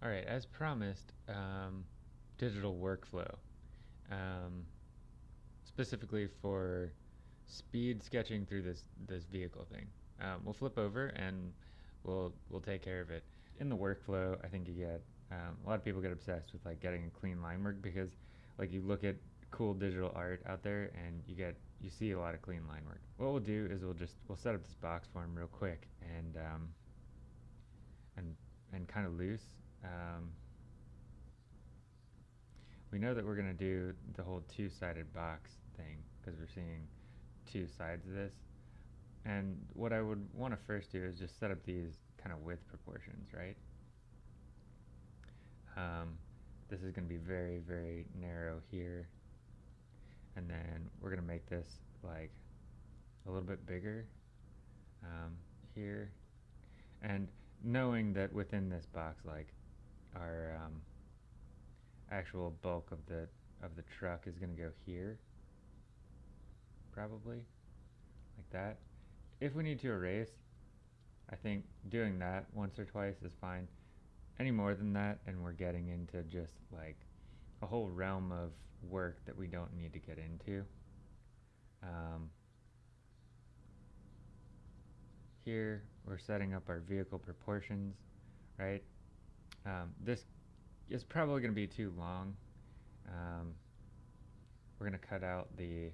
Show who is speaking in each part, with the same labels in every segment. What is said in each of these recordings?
Speaker 1: All right, as promised, um, digital workflow, um, specifically for speed sketching through this this vehicle thing. Um, we'll flip over and we'll we'll take care of it. In the workflow, I think you get um, a lot of people get obsessed with like getting a clean line work because like you look at cool digital art out there and you get you see a lot of clean line work. What we'll do is we'll just we'll set up this box form real quick and um, and and kind of loose um, we know that we're going to do the whole two-sided box thing because we're seeing two sides of this. And what I would want to first do is just set up these kind of width proportions, right? Um, this is going to be very, very narrow here. And then we're going to make this like a little bit bigger um, here. And knowing that within this box, like our um, actual bulk of the of the truck is going to go here probably like that. If we need to erase I think doing that once or twice is fine. Any more than that and we're getting into just like a whole realm of work that we don't need to get into. Um, here we're setting up our vehicle proportions right um, this is probably going to be too long. Um, we're going to cut out the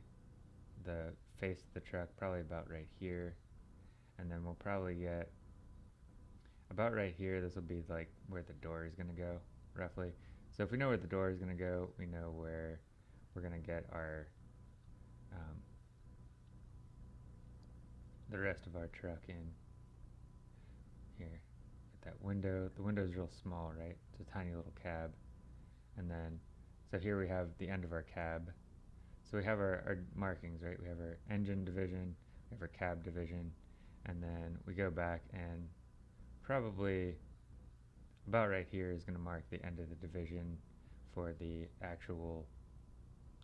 Speaker 1: the face of the truck probably about right here. And then we'll probably get about right here this will be like where the door is going to go roughly. So if we know where the door is going to go we know where we're going to get our um, the rest of our truck in that window. The window is real small, right? It's a tiny little cab. And then, so here we have the end of our cab. So we have our, our markings, right? We have our engine division, we have our cab division, and then we go back and probably about right here is going to mark the end of the division for the actual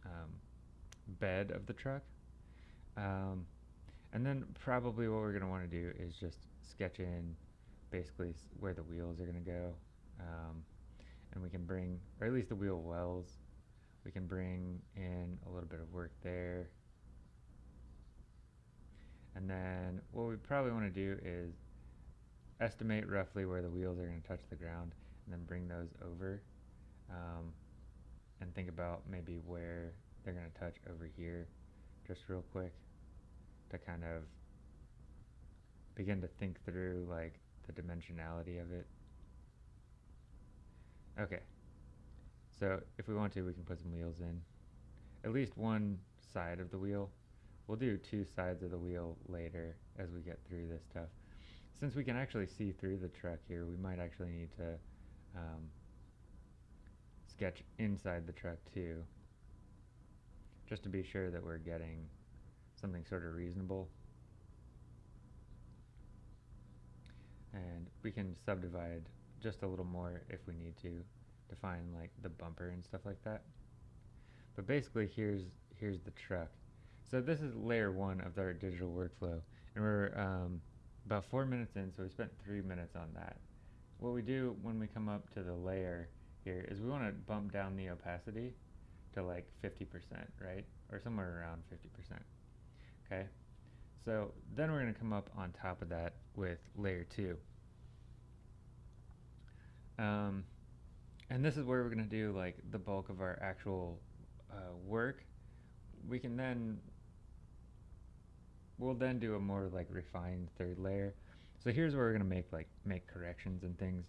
Speaker 1: um, bed of the truck. Um, and then probably what we're going to want to do is just sketch in basically where the wheels are going to go. Um, and we can bring, or at least the wheel wells, we can bring in a little bit of work there. And then what we probably want to do is estimate roughly where the wheels are going to touch the ground and then bring those over um, and think about maybe where they're going to touch over here just real quick to kind of begin to think through like the dimensionality of it. Okay, so if we want to, we can put some wheels in. At least one side of the wheel. We'll do two sides of the wheel later as we get through this stuff. Since we can actually see through the truck here, we might actually need to um, sketch inside the truck too, just to be sure that we're getting something sort of reasonable. And we can subdivide just a little more if we need to define like the bumper and stuff like that. But basically here's here's the truck. So this is layer one of our digital workflow. And we're um, about four minutes in so we spent three minutes on that. What we do when we come up to the layer here is we want to bump down the opacity to like 50% right? Or somewhere around 50% okay so then we're going to come up on top of that with layer 2. Um, and this is where we're going to do like the bulk of our actual uh, work. We can then, we'll then do a more like refined third layer. So here's where we're going to make like make corrections and things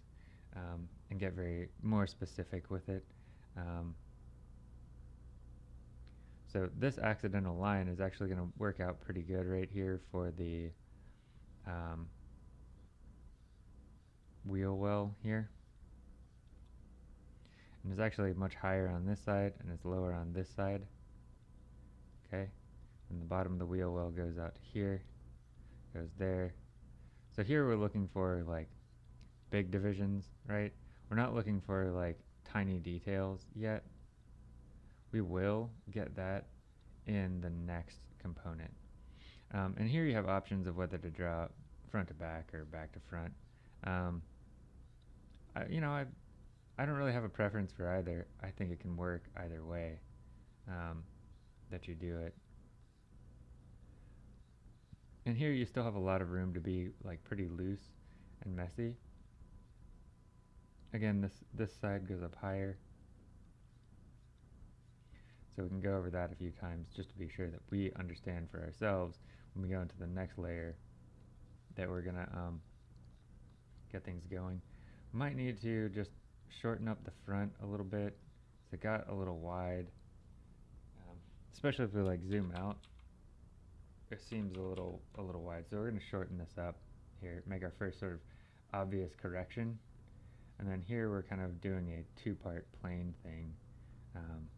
Speaker 1: um, and get very more specific with it. Um, so this accidental line is actually going to work out pretty good right here for the um, wheel well here. And it's actually much higher on this side and it's lower on this side. Okay, and the bottom of the wheel well goes out here, goes there. So here we're looking for like big divisions, right? We're not looking for like tiny details yet we will get that in the next component. Um, and here you have options of whether to draw front to back or back to front. Um, I, you know, I, I don't really have a preference for either. I think it can work either way um, that you do it. And here you still have a lot of room to be like pretty loose and messy. Again, this, this side goes up higher. So we can go over that a few times just to be sure that we understand for ourselves when we go into the next layer that we're gonna um, get things going. Might need to just shorten up the front a little bit. So it got a little wide, um, especially if we like zoom out. It seems a little a little wide. So we're gonna shorten this up here, make our first sort of obvious correction. And then here we're kind of doing a two-part plane thing um,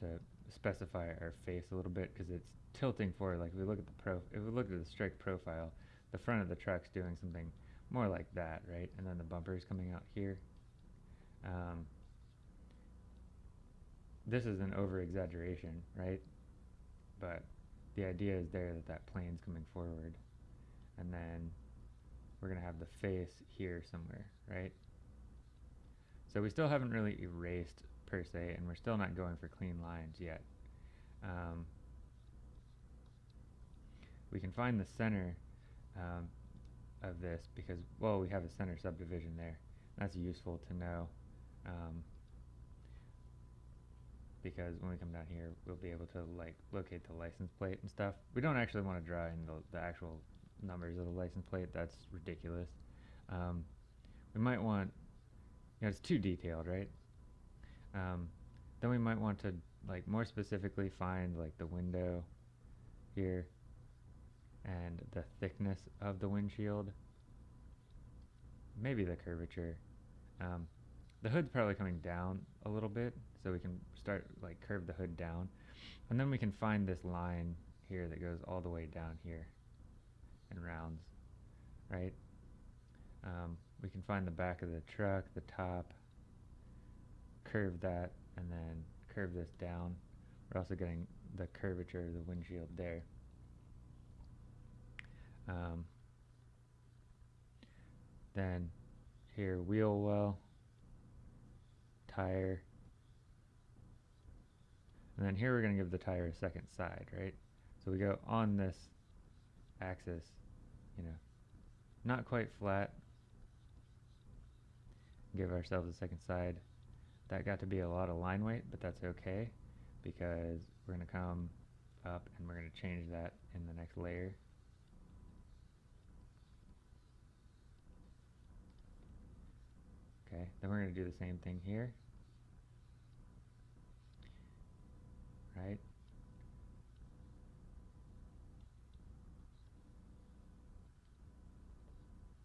Speaker 1: to specify our face a little bit because it's tilting forward. Like if we look at the pro, if we look at the strike profile, the front of the truck's doing something more like that, right? And then the bumper is coming out here. Um, this is an over exaggeration, right? But the idea is there that that plane's coming forward. And then we're to have the face here somewhere, right? So we still haven't really erased per se, and we're still not going for clean lines yet. Um, we can find the center um, of this because, well, we have a center subdivision there. That's useful to know um, because when we come down here, we'll be able to like locate the license plate and stuff. We don't actually want to draw in the, the actual numbers of the license plate. That's ridiculous. Um, we might want, you know, it's too detailed, right? Um, then we might want to like more specifically find like the window here and the thickness of the windshield. Maybe the curvature. Um, the hood's probably coming down a little bit, so we can start like curve the hood down. And then we can find this line here that goes all the way down here and rounds, right? Um, we can find the back of the truck, the top, curve that, and then curve this down. We're also getting the curvature of the windshield there. Um, then here, wheel well, tire. And then here we're going to give the tire a second side, right? So we go on this axis, you know, not quite flat. Give ourselves a second side. That got to be a lot of line weight, but that's okay because we're going to come up and we're going to change that in the next layer. Okay, then we're going to do the same thing here. Right?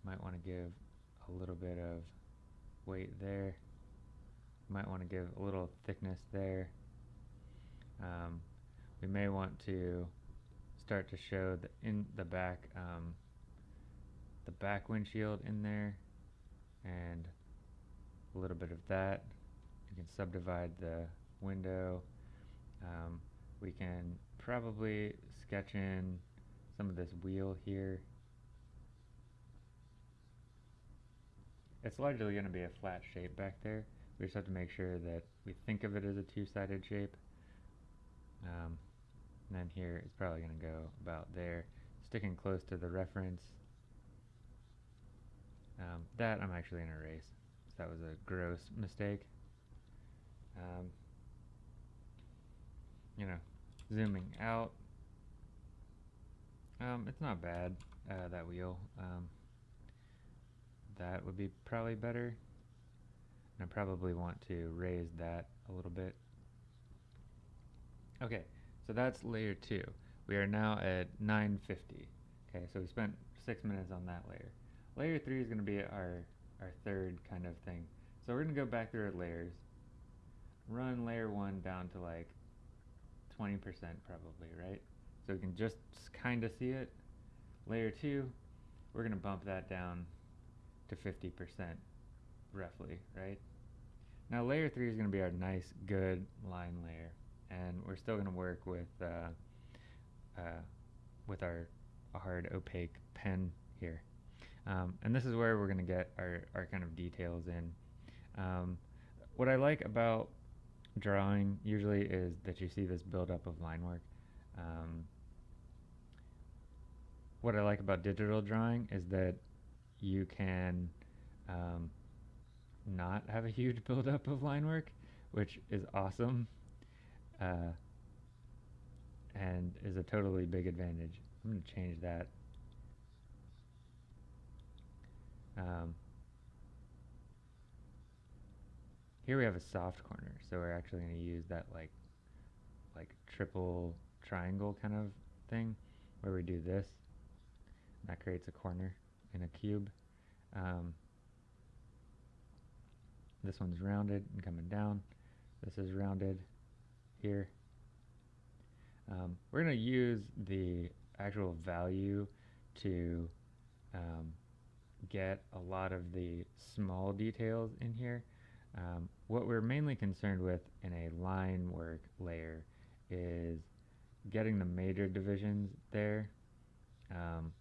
Speaker 1: Might want to give a little bit of weight there. Might want to give a little thickness there. Um, we may want to start to show the in the back um, the back windshield in there and a little bit of that. You can subdivide the window. Um, we can probably sketch in some of this wheel here. It's largely going to be a flat shape back there. We just have to make sure that we think of it as a two-sided shape. Um, and then here it's probably going to go about there, sticking close to the reference. Um, that I'm actually going to erase. So That was a gross mistake. Um, you know, zooming out. Um, it's not bad, uh, that wheel. Um, that would be probably better. I probably want to raise that a little bit. Okay, so that's layer 2. We are now at 950. Okay, so we spent 6 minutes on that layer. Layer 3 is going to be our our third kind of thing. So we're going to go back through our layers, run layer 1 down to like 20% probably, right? So we can just kind of see it. Layer 2, we're going to bump that down to 50% roughly, right? Now layer 3 is going to be our nice, good line layer. And we're still going to work with, uh, uh, with our hard opaque pen here. Um, and this is where we're going to get our, our kind of details in. Um, what I like about drawing usually is that you see this buildup of line work. Um, what I like about digital drawing is that you can um, not have a huge buildup of line work, which is awesome uh, and is a totally big advantage. I'm going to change that. Um, here we have a soft corner, so we're actually going to use that like like triple triangle kind of thing where we do this. That creates a corner in a cube. Um, this one's rounded and coming down. This is rounded here. Um, we're going to use the actual value to um, get a lot of the small details in here. Um, what we're mainly concerned with in a line work layer is getting the major divisions there um,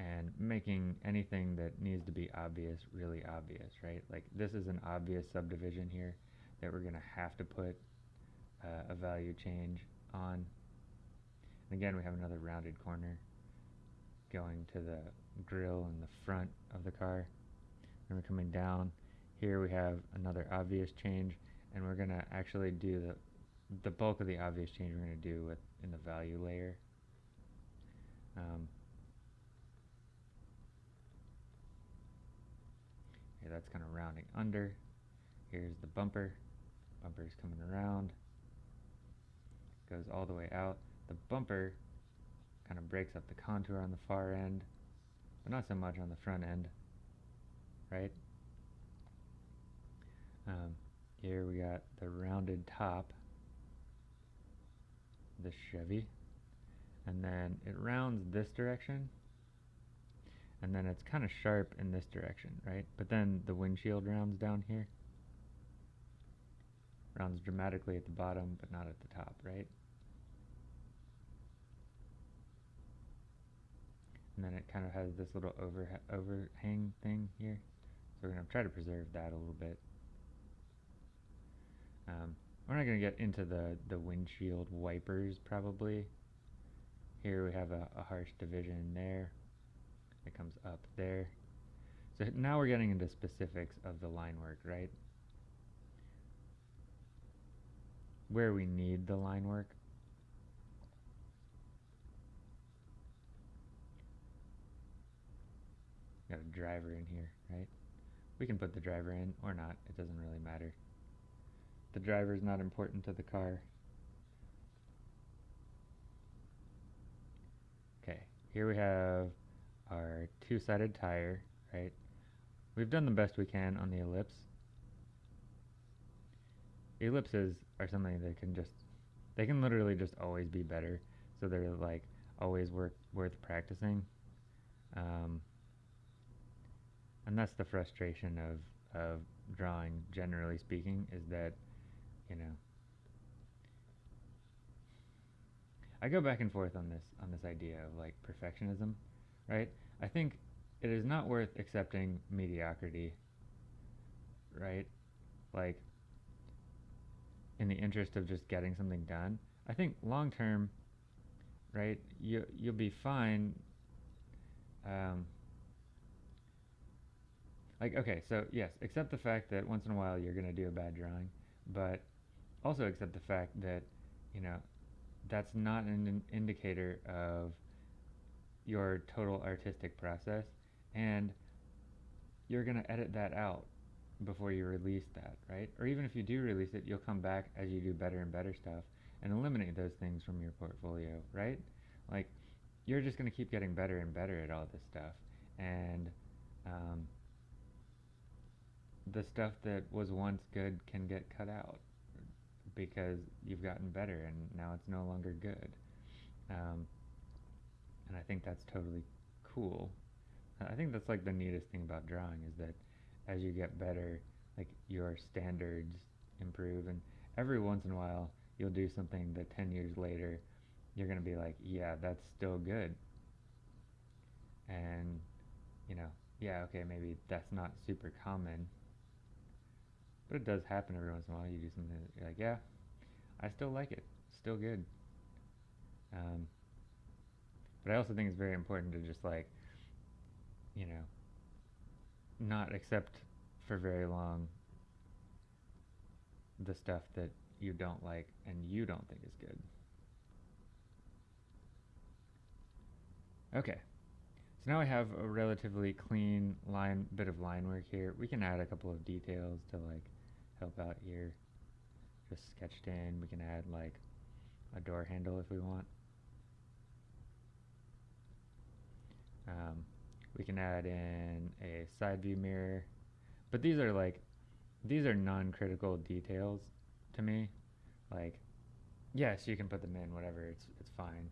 Speaker 1: and making anything that needs to be obvious really obvious, right? Like this is an obvious subdivision here that we're going to have to put uh, a value change on. And again, we have another rounded corner going to the grill in the front of the car. And we're coming down. Here we have another obvious change, and we're going to actually do the the bulk of the obvious change we're going to do with in the value layer. Um, that's kind of rounding under. Here's the bumper. Bumper is coming around. Goes all the way out. The bumper kind of breaks up the contour on the far end, but not so much on the front end, right? Um, here we got the rounded top, the Chevy, and then it rounds this direction and then it's kind of sharp in this direction, right? But then the windshield rounds down here. Rounds dramatically at the bottom, but not at the top, right? And then it kind of has this little over overhang thing here. So we're going to try to preserve that a little bit. Um, we're not going to get into the, the windshield wipers, probably. Here we have a, a harsh division there it comes up there. So now we're getting into specifics of the line work, right? Where we need the line work. Got a driver in here, right? We can put the driver in or not, it doesn't really matter. The driver is not important to the car. Okay, here we have our two-sided tire, right? We've done the best we can on the ellipse. Ellipses are something that can just, they can literally just always be better. So they're like always worth, worth practicing. Um, and that's the frustration of, of drawing, generally speaking, is that, you know, I go back and forth on this on this idea of like perfectionism right? I think it is not worth accepting mediocrity, right? Like, in the interest of just getting something done. I think long term, right, you, you'll be fine. Um, like, okay, so yes, accept the fact that once in a while you're going to do a bad drawing, but also accept the fact that, you know, that's not an indicator of your total artistic process and you're going to edit that out before you release that, right? Or even if you do release it, you'll come back as you do better and better stuff and eliminate those things from your portfolio, right? Like, you're just going to keep getting better and better at all this stuff. And um, the stuff that was once good can get cut out because you've gotten better and now it's no longer good. Um, and I think that's totally cool. I think that's like the neatest thing about drawing is that as you get better, like your standards improve, and every once in a while you'll do something that 10 years later you're going to be like, yeah, that's still good. And, you know, yeah, okay, maybe that's not super common, but it does happen every once in a while. You do something that you're like, yeah, I still like it, still good. Um, but I also think it's very important to just like, you know, not accept for very long the stuff that you don't like and you don't think is good. Okay, so now we have a relatively clean line, bit of line work here. We can add a couple of details to like help out here. Just sketched in, we can add like a door handle if we want. Um, we can add in a side view mirror, but these are like, these are non-critical details to me. Like, yes, you can put them in, whatever, it's, it's fine.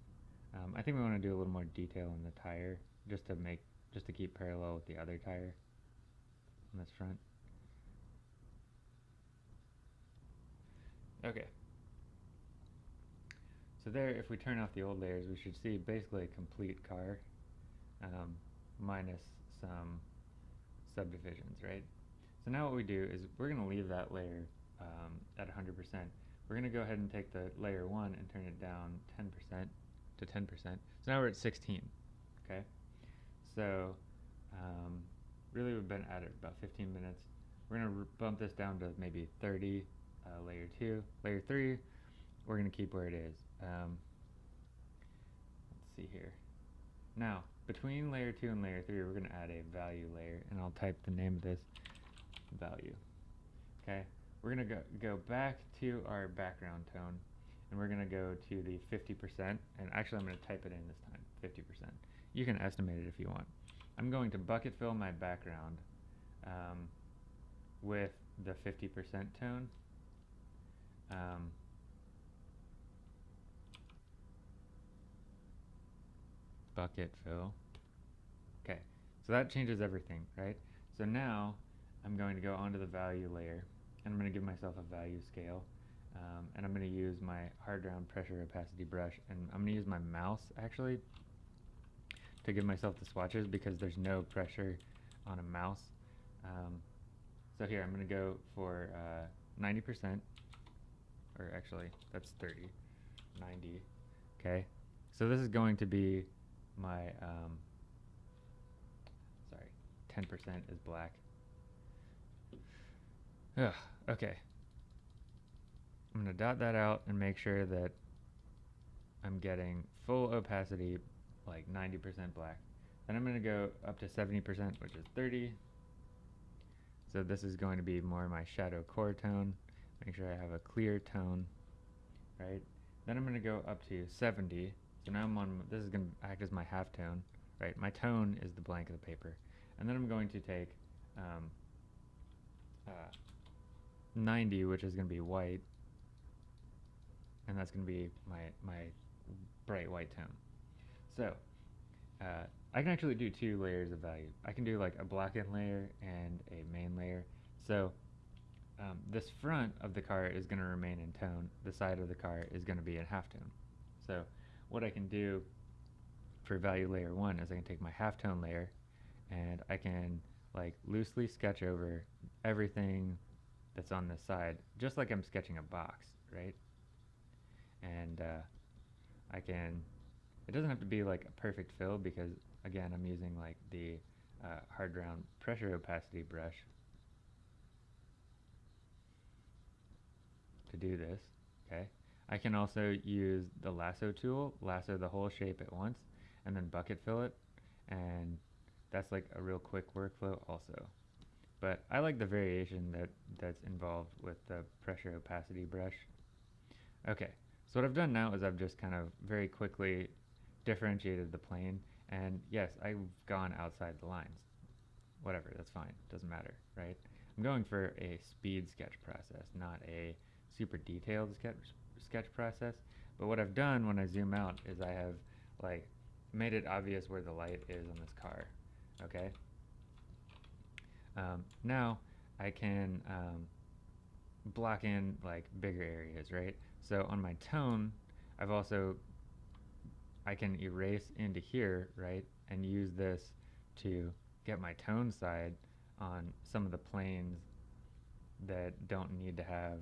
Speaker 1: Um, I think we want to do a little more detail in the tire, just to make, just to keep parallel with the other tire on this front. Okay. So there, if we turn off the old layers, we should see basically a complete car, um, minus some subdivisions, right? So now what we do is we're going to leave that layer um, at 100%. We're going to go ahead and take the layer 1 and turn it down 10% to 10%. So now we're at 16, okay? So um, really we've been at it about 15 minutes. We're going to bump this down to maybe 30, uh, layer 2. Layer 3, we're going to keep where it is. Um, let's see here. Now, between layer 2 and layer 3, we're going to add a value layer, and I'll type the name of this value. Okay, we're going to go, go back to our background tone, and we're going to go to the 50%, and actually I'm going to type it in this time, 50%. You can estimate it if you want. I'm going to bucket fill my background um, with the 50% tone. Um, bucket fill. Okay, so that changes everything, right? So now I'm going to go onto the value layer and I'm going to give myself a value scale um, and I'm going to use my hard round pressure opacity brush and I'm going to use my mouse actually to give myself the swatches because there's no pressure on a mouse. Um, so here I'm going to go for 90% uh, or actually that's 30, 90, okay? So this is going to be my, um, sorry, 10% is black. Ugh, okay. I'm to dot that out and make sure that I'm getting full opacity, like 90% black. Then I'm going to go up to 70%, which is 30. So this is going to be more my shadow core tone. Make sure I have a clear tone, right? Then I'm going to go up to 70, so now I'm on, this is going to act as my half tone, right? My tone is the blank of the paper. And then I'm going to take um, uh, 90, which is going to be white, and that's going to be my, my bright white tone. So, uh, I can actually do two layers of value. I can do like a blackened layer and a main layer. So, um, this front of the car is going to remain in tone. The side of the car is going to be in halftone. So, what I can do for value layer 1 is I can take my halftone layer and I can like loosely sketch over everything that's on this side just like I'm sketching a box right? And uh, I can it doesn't have to be like a perfect fill because again I'm using like the uh, hard round pressure opacity brush to do this okay I can also use the lasso tool, lasso the whole shape at once, and then bucket fill it, and that's like a real quick workflow also. But I like the variation that, that's involved with the pressure opacity brush. Okay, so what I've done now is I've just kind of very quickly differentiated the plane, and yes, I've gone outside the lines. Whatever, that's fine, doesn't matter, right? I'm going for a speed sketch process, not a super detailed sketch sketch process. But what I've done when I zoom out is I have like made it obvious where the light is on this car. Okay. Um, now I can um, block in like bigger areas, right? So on my tone, I've also I can erase into here, right, and use this to get my tone side on some of the planes that don't need to have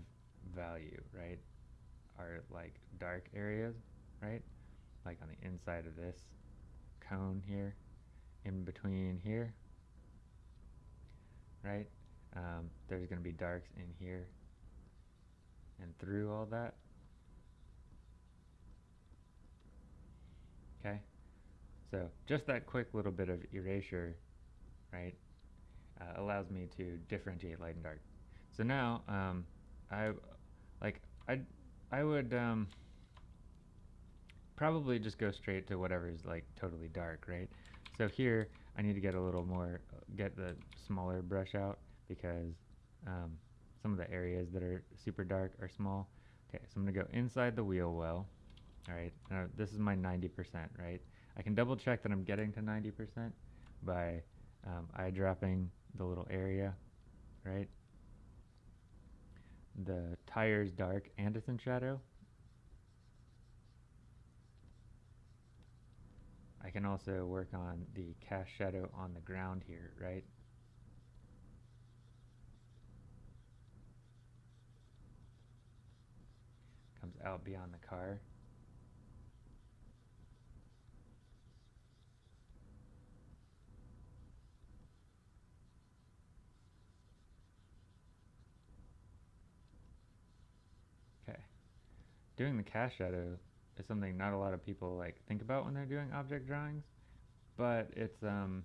Speaker 1: value, right? Are like dark areas, right? Like on the inside of this cone here, in between here, right? Um, there's going to be darks in here and through all that. Okay, so just that quick little bit of erasure, right, uh, allows me to differentiate light and dark. So now, um, I like I I would um, probably just go straight to whatever is like totally dark, right? So here I need to get a little more, get the smaller brush out because um, some of the areas that are super dark are small. Okay, so I'm gonna go inside the wheel well. All right, now this is my 90%, right? I can double check that I'm getting to 90% by um, eyedropping the little area, right? The tire's dark and it's in shadow. I can also work on the cast shadow on the ground here, right? Comes out beyond the car. Okay. Doing the cast shadow is something not a lot of people like think about when they're doing object drawings, but it's um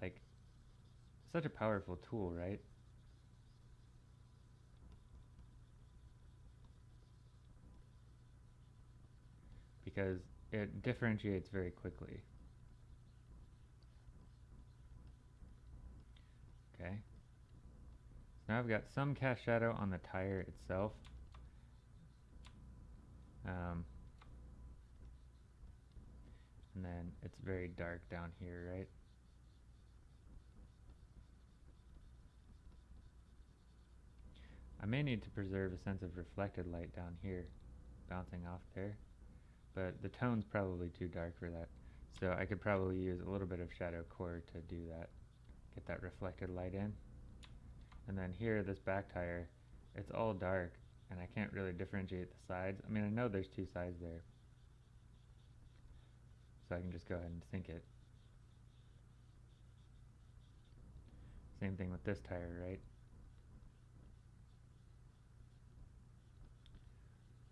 Speaker 1: like such a powerful tool, right? Because it differentiates very quickly. Okay. Now I've got some cast shadow on the tire itself. Um, and then it's very dark down here, right? I may need to preserve a sense of reflected light down here, bouncing off there, but the tone's probably too dark for that. So I could probably use a little bit of shadow core to do that, get that reflected light in. And then here, this back tire, it's all dark, and I can't really differentiate the sides. I mean, I know there's two sides there. So I can just go ahead and sink it. Same thing with this tire, right?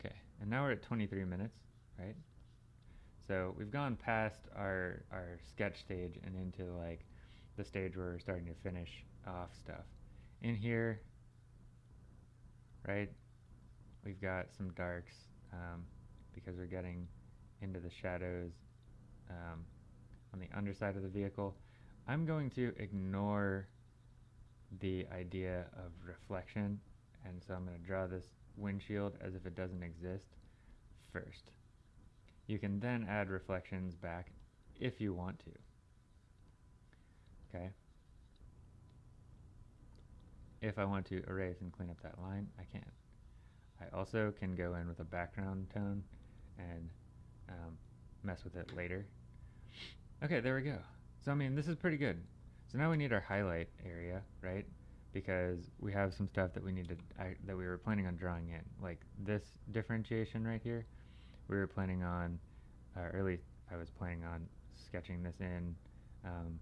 Speaker 1: Okay, and now we're at 23 minutes, right? So we've gone past our, our sketch stage and into like the stage where we're starting to finish off stuff. In here, right, we've got some darks um, because we're getting into the shadows um, on the underside of the vehicle. I'm going to ignore the idea of reflection and so I'm going to draw this windshield as if it doesn't exist first. You can then add reflections back if you want to. Okay. If I want to erase and clean up that line, I can. I also can go in with a background tone and um, mess with it later. Okay, there we go. So I mean, this is pretty good. So now we need our highlight area, right? Because we have some stuff that we need to that we were planning on drawing in, like this differentiation right here. We were planning on, uh, or at least I was planning on sketching this in um,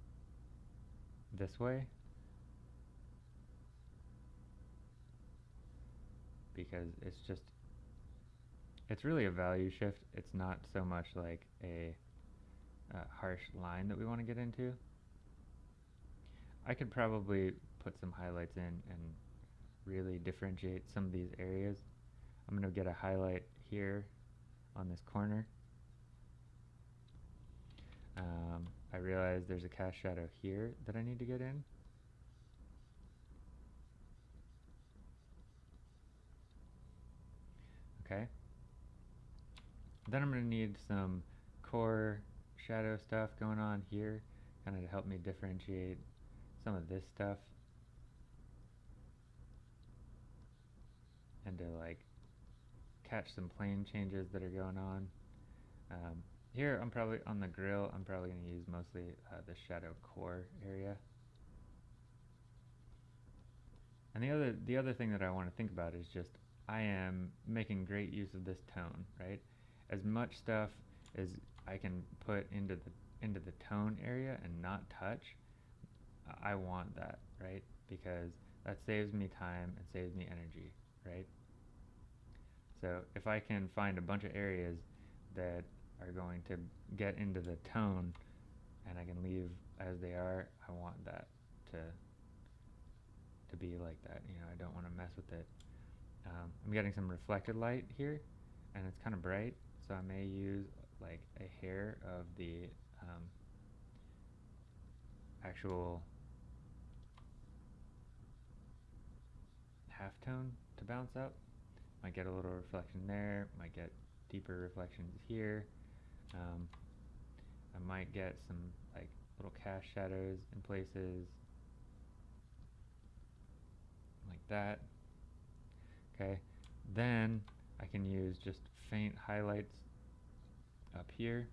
Speaker 1: this way. Because it's just it's really a value shift. It's not so much like a, a harsh line that we want to get into. I could probably put some highlights in and really differentiate some of these areas. I'm going to get a highlight here on this corner. Um, I realize there's a cast shadow here that I need to get in. Okay. Then I'm going to need some core shadow stuff going on here, kind of to help me differentiate some of this stuff. And to like catch some plane changes that are going on. Um, here I'm probably on the grill. I'm probably going to use mostly uh, the shadow core area. And the other the other thing that I want to think about is just I am making great use of this tone, right? As much stuff as I can put into the into the tone area and not touch, I want that, right? Because that saves me time and saves me energy, right? So if I can find a bunch of areas that are going to get into the tone and I can leave as they are, I want that to to be like that. You know, I don't want to mess with it. Um, I'm getting some reflected light here, and it's kind of bright, so I may use like a hair of the um, actual halftone to bounce up. Might get a little reflection there, might get deeper reflections here. Um, I might get some like little cast shadows in places like that. Okay, then I can use just faint highlights up here.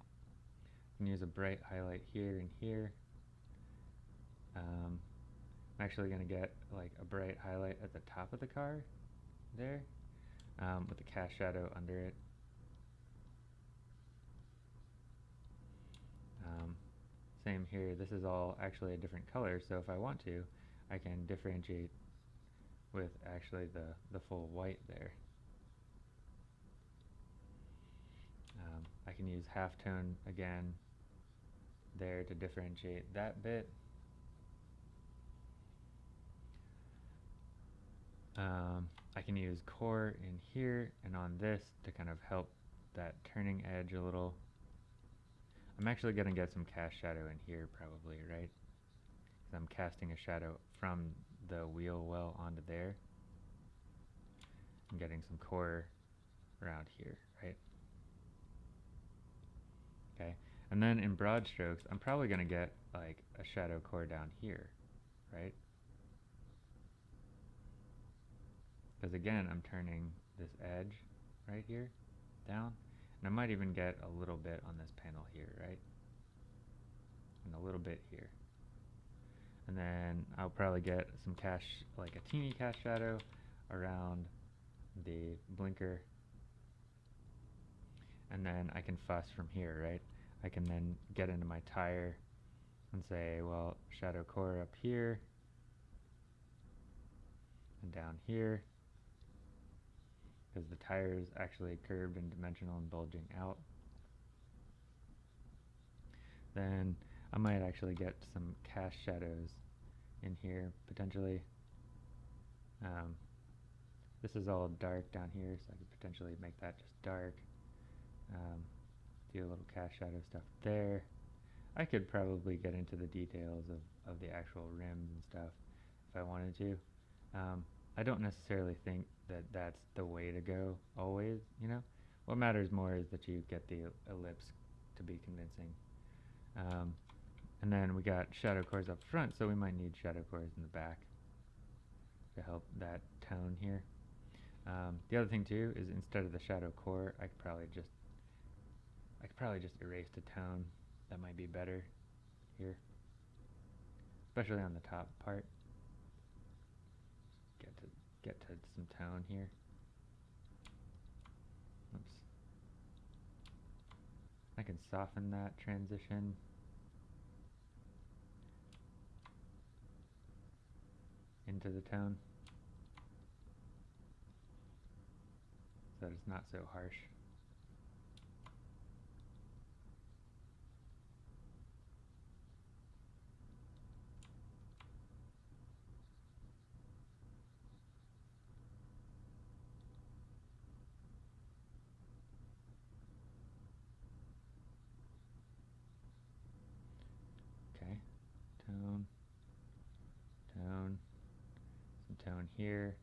Speaker 1: I can use a bright highlight here and here. Um, I'm actually going to get like a bright highlight at the top of the car there um, with the cast shadow under it. Um, same here, this is all actually a different color, so if I want to, I can differentiate with actually the, the full white there. Um, I can use halftone again there to differentiate that bit. Um, I can use core in here and on this to kind of help that turning edge a little. I'm actually going to get some cast shadow in here probably, right? Because I'm casting a shadow from the wheel well onto there. I'm getting some core around here, right? Okay, and then in broad strokes, I'm probably going to get like a shadow core down here, right? Because again, I'm turning this edge right here down. And I might even get a little bit on this panel here, right? And a little bit here. And then I'll probably get some cast, like a teeny cast shadow around the blinker. And then I can fuss from here, right? I can then get into my tire and say, well, shadow core up here and down here because the tire is actually curved and dimensional and bulging out. Then I might actually get some cast shadows in here potentially. Um, this is all dark down here, so I could potentially make that just dark. Um, do a little cast shadow stuff there. I could probably get into the details of, of the actual rims and stuff if I wanted to. Um, I don't necessarily think that that's the way to go always, you know? What matters more is that you get the ellipse to be convincing. Um, and then we got shadow cores up front, so we might need shadow cores in the back to help that tone here. Um, the other thing too is instead of the shadow core, I could probably just I could probably just erase the tone. That might be better here, especially on the top part get to get to some tone here. Oops. I can soften that transition. Into the tone so that it's not so harsh. tone here,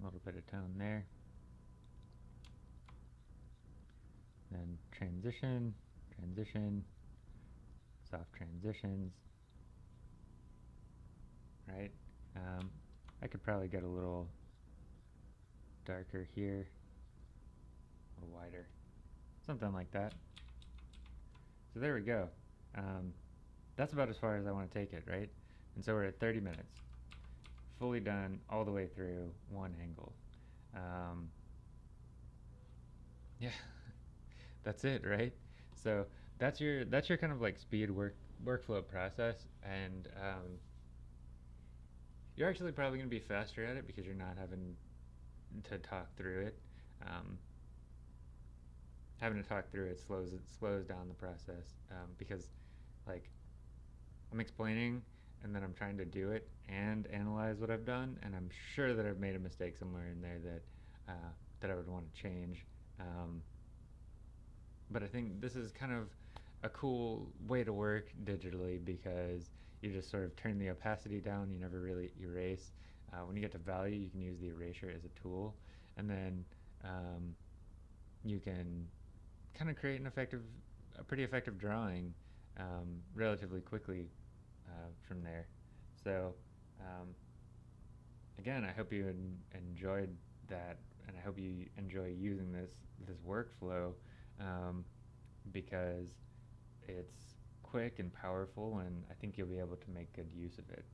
Speaker 1: a little bit of tone there. Then transition, transition, soft transitions, right? Um, I could probably get a little darker here a little wider. Something like that. So there we go. Um, that's about as far as I want to take it, right? And so we're at 30 minutes. Fully done all the way through one angle. Um, yeah, that's it, right? So that's your that's your kind of like speed work workflow process, and um, you're actually probably going to be faster at it because you're not having to talk through it. Um, having to talk through it slows it slows down the process um, because like I'm explaining and then I'm trying to do it and analyze what I've done and I'm sure that I've made a mistake somewhere in there that uh, that I would want to change. Um, but I think this is kind of a cool way to work digitally because you just sort of turn the opacity down. You never really erase. Uh, when you get to value, you can use the erasure as a tool, and then um, you can kind of create an effective, a pretty effective drawing um, relatively quickly uh, from there. So um, again, I hope you en enjoyed that, and I hope you enjoy using this this workflow um, because it's quick and powerful, and I think you'll be able to make good use of it.